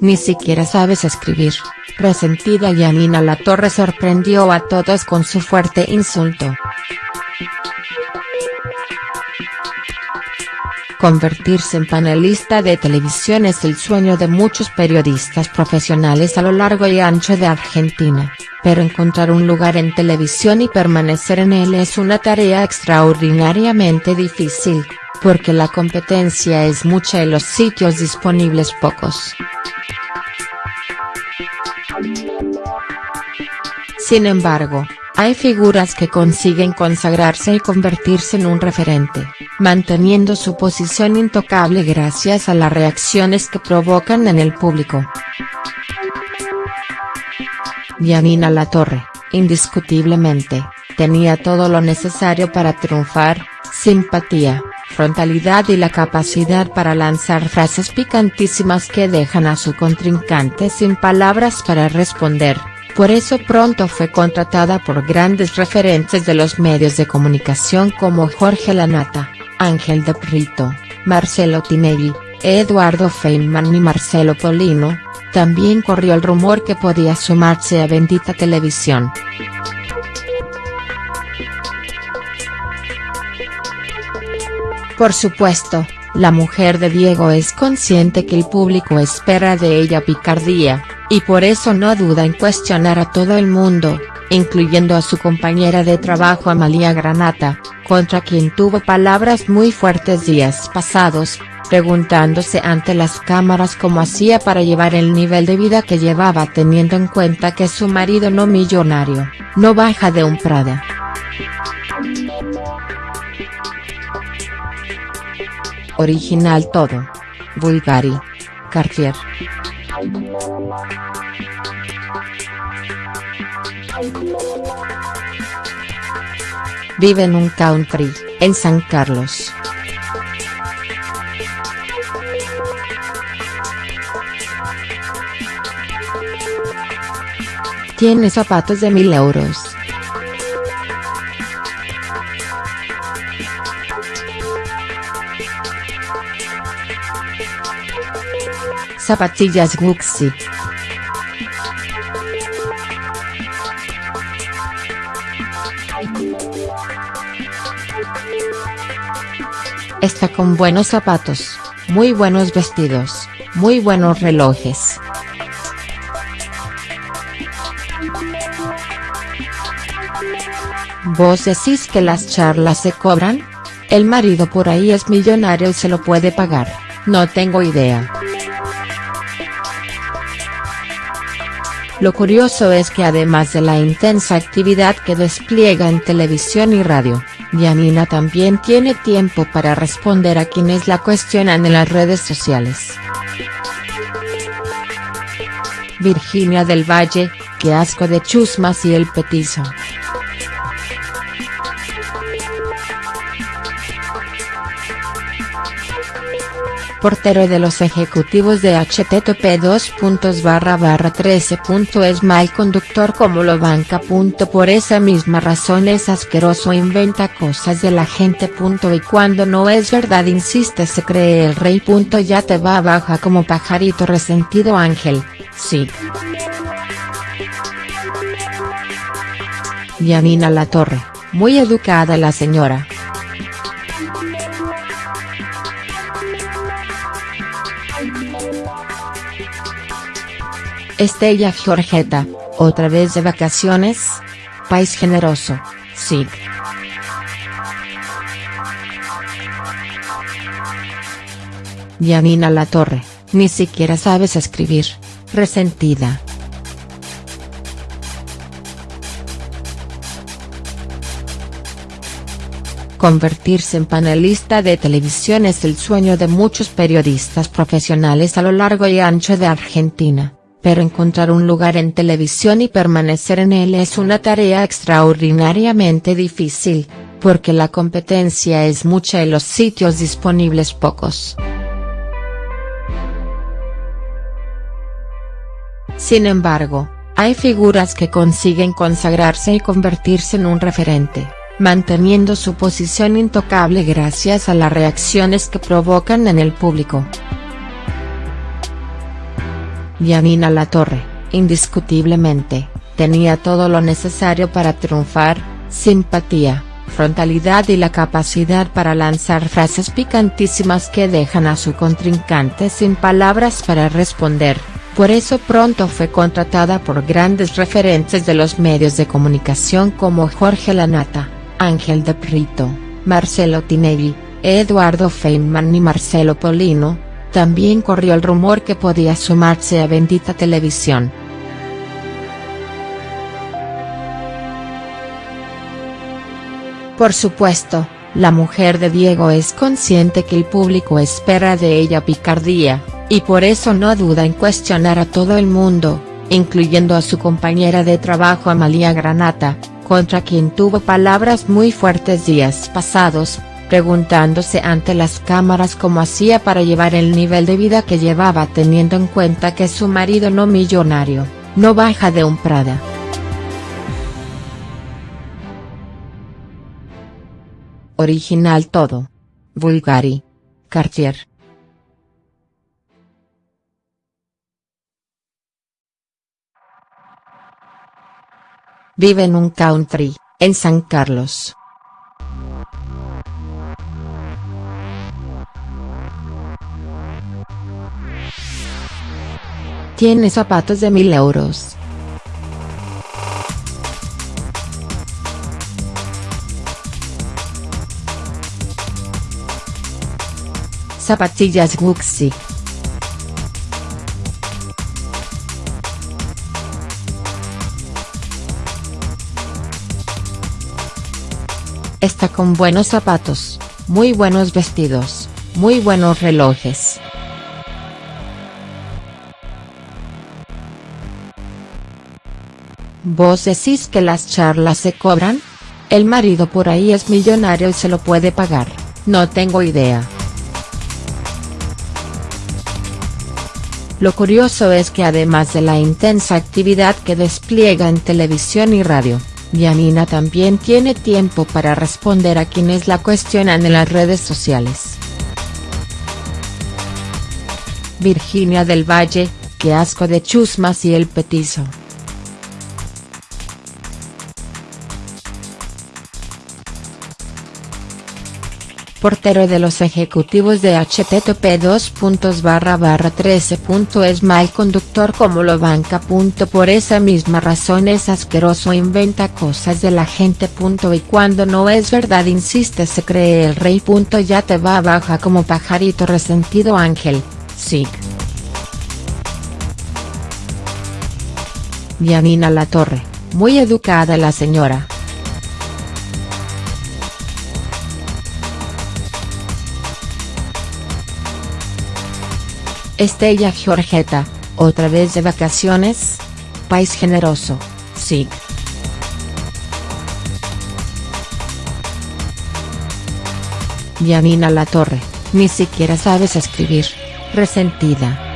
ni siquiera sabes escribir, resentida Yanina Latorre sorprendió a todos con su fuerte insulto. Convertirse en panelista de televisión es el sueño de muchos periodistas profesionales a lo largo y ancho de Argentina, pero encontrar un lugar en televisión y permanecer en él es una tarea extraordinariamente difícil, porque la competencia es mucha y los sitios disponibles pocos. Sin embargo, hay figuras que consiguen consagrarse y convertirse en un referente, manteniendo su posición intocable gracias a las reacciones que provocan en el público. Yanina Latorre, indiscutiblemente, tenía todo lo necesario para triunfar, simpatía, frontalidad y la capacidad para lanzar frases picantísimas que dejan a su contrincante sin palabras para responder por eso pronto fue contratada por grandes referentes de los medios de comunicación como Jorge Lanata, Ángel de Prito, Marcelo Tinelli, Eduardo Feynman y Marcelo Polino, también corrió el rumor que podía sumarse a Bendita Televisión. Por supuesto, la mujer de Diego es consciente que el público espera de ella picardía, y por eso no duda en cuestionar a todo el mundo, incluyendo a su compañera de trabajo Amalia Granata, contra quien tuvo palabras muy fuertes días pasados, preguntándose ante las cámaras cómo hacía para llevar el nivel de vida que llevaba teniendo en cuenta que su marido no millonario, no baja de un Prada. Original todo. Bulgari. Cartier. Vive en un country, en San Carlos. Tiene zapatos de mil euros. Zapatillas Gucci. Está con buenos zapatos, muy buenos vestidos, muy buenos relojes. ¿Vos decís que las charlas se cobran? El marido por ahí es millonario y se lo puede pagar, no tengo idea. Lo curioso es que además de la intensa actividad que despliega en televisión y radio, Yanina también tiene tiempo para responder a quienes la cuestionan en las redes sociales. Virginia del Valle, qué asco de chusmas y el petizo. Portero de los ejecutivos de http barra 13 es mal conductor como lo banca. Por esa misma razón es asqueroso inventa cosas de la gente. Y cuando no es verdad insiste se cree el rey. Ya te va baja como pajarito resentido Ángel, sí. Yanina La Torre, muy educada la señora. Estella Georgeta, otra vez de vacaciones? País generoso, sí. Yanina La Torre, ni siquiera sabes escribir, resentida. Convertirse en panelista de televisión es el sueño de muchos periodistas profesionales a lo largo y ancho de Argentina pero encontrar un lugar en televisión y permanecer en él es una tarea extraordinariamente difícil, porque la competencia es mucha y los sitios disponibles pocos. Sin embargo, hay figuras que consiguen consagrarse y convertirse en un referente, manteniendo su posición intocable gracias a las reacciones que provocan en el público. Yanina Latorre, indiscutiblemente, tenía todo lo necesario para triunfar, simpatía, frontalidad y la capacidad para lanzar frases picantísimas que dejan a su contrincante sin palabras para responder, por eso pronto fue contratada por grandes referentes de los medios de comunicación como Jorge Lanata, Ángel de Prito, Marcelo Tinelli, Eduardo Feynman y Marcelo Polino, también corrió el rumor que podía sumarse a Bendita Televisión. Por supuesto, la mujer de Diego es consciente que el público espera de ella picardía, y por eso no duda en cuestionar a todo el mundo, incluyendo a su compañera de trabajo Amalia Granata, contra quien tuvo palabras muy fuertes días pasados, preguntándose ante las cámaras cómo hacía para llevar el nivel de vida que llevaba teniendo en cuenta que su marido no millonario, no baja de un Prada. Original todo. Bulgari. Cartier. Vive en un country, en San Carlos. Tiene zapatos de mil euros. Zapatillas Gucci. Está con buenos zapatos, muy buenos vestidos, muy buenos relojes. ¿Vos decís que las charlas se cobran? El marido por ahí es millonario y se lo puede pagar, no tengo idea. Lo curioso es que además de la intensa actividad que despliega en televisión y radio, Yanina también tiene tiempo para responder a quienes la cuestionan en las redes sociales. Virginia del Valle, qué asco de chusmas y el petizo. Portero de los ejecutivos de http barra 13es mal conductor como lo banca. Por esa misma razón es asqueroso inventa cosas de la gente. Y cuando no es verdad insiste se cree el rey. Ya te va baja como pajarito resentido Ángel, sí. La Torre, muy educada la señora. Estella Georgeta, otra vez de vacaciones? País generoso, sí. Yanina La Torre, ni siquiera sabes escribir, resentida.